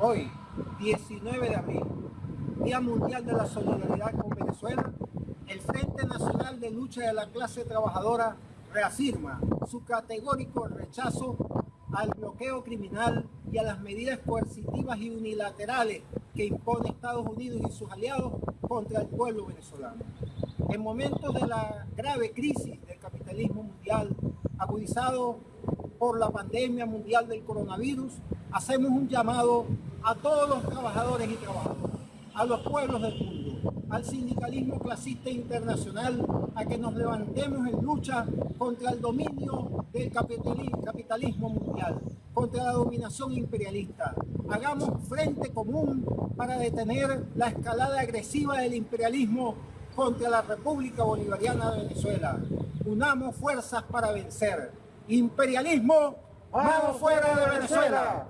Hoy, 19 de abril, Día Mundial de la Solidaridad con Venezuela, el Frente Nacional de Lucha de la Clase Trabajadora reafirma su categórico rechazo al bloqueo criminal y a las medidas coercitivas y unilaterales que impone Estados Unidos y sus aliados contra el pueblo venezolano. En momentos de la grave crisis del capitalismo mundial, agudizado por la pandemia mundial del coronavirus, hacemos un llamado a todos los trabajadores y trabajadoras, a los pueblos del mundo, al sindicalismo clasista internacional, a que nos levantemos en lucha contra el dominio del capitalismo mundial, contra la dominación imperialista. Hagamos frente común para detener la escalada agresiva del imperialismo contra la República Bolivariana de Venezuela. Unamos fuerzas para vencer. Imperialismo, vamos fuera de Venezuela.